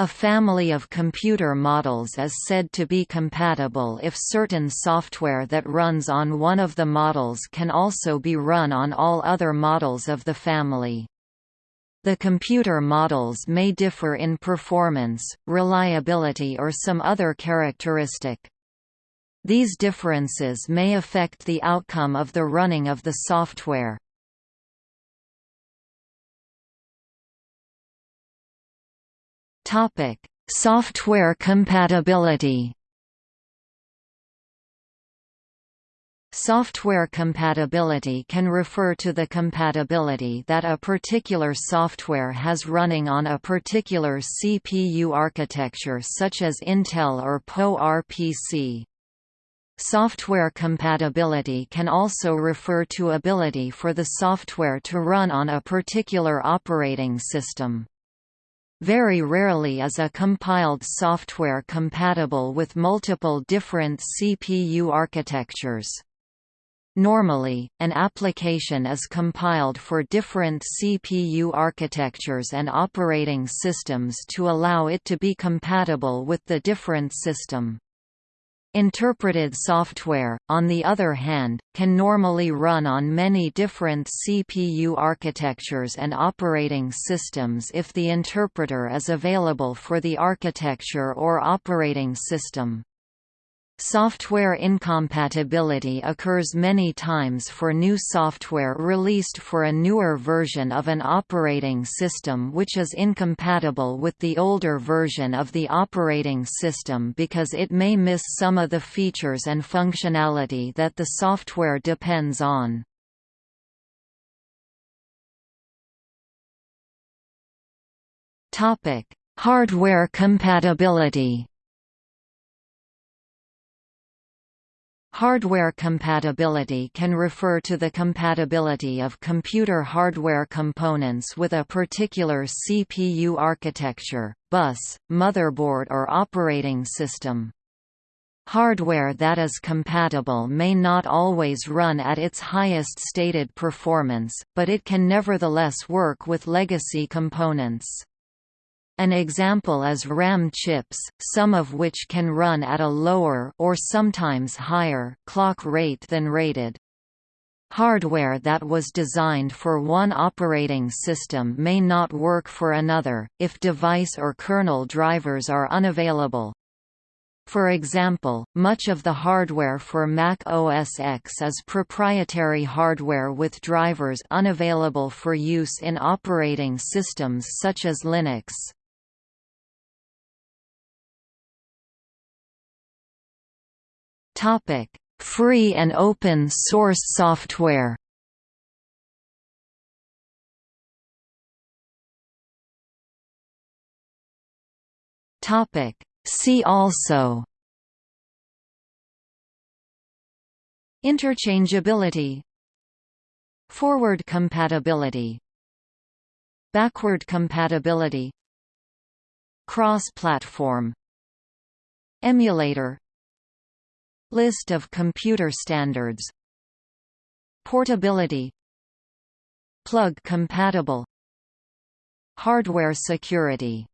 A family of computer models is said to be compatible if certain software that runs on one of the models can also be run on all other models of the family. The computer models may differ in performance, reliability or some other characteristic. These differences may affect the outcome of the running of the software. Topic: Software compatibility. Software compatibility can refer to the compatibility that a particular software has running on a particular CPU architecture such as Intel or PowerPC. Software compatibility can also refer to ability for the software to run on a particular operating system. Very rarely is a compiled software compatible with multiple different CPU architectures. Normally, an application is compiled for different CPU architectures and operating systems to allow it to be compatible with the different system. Interpreted software, on the other hand, can normally run on many different CPU architectures and operating systems if the interpreter is available for the architecture or operating system. Software incompatibility occurs many times for new software released for a newer version of an operating system which is incompatible with the older version of the operating system because it may miss some of the features and functionality that the software depends on. Hardware compatibility Hardware compatibility can refer to the compatibility of computer hardware components with a particular CPU architecture, bus, motherboard or operating system. Hardware that is compatible may not always run at its highest stated performance, but it can nevertheless work with legacy components. An example is RAM chips, some of which can run at a lower or sometimes higher clock rate than rated. Hardware that was designed for one operating system may not work for another, if device or kernel drivers are unavailable. For example, much of the hardware for Mac OS X is proprietary hardware with drivers unavailable for use in operating systems such as Linux. Free and open source software. Topic: See also Interchangeability Forward compatibility Backward compatibility Cross-platform Emulator List of computer standards. Portability. Plug compatible. Hardware security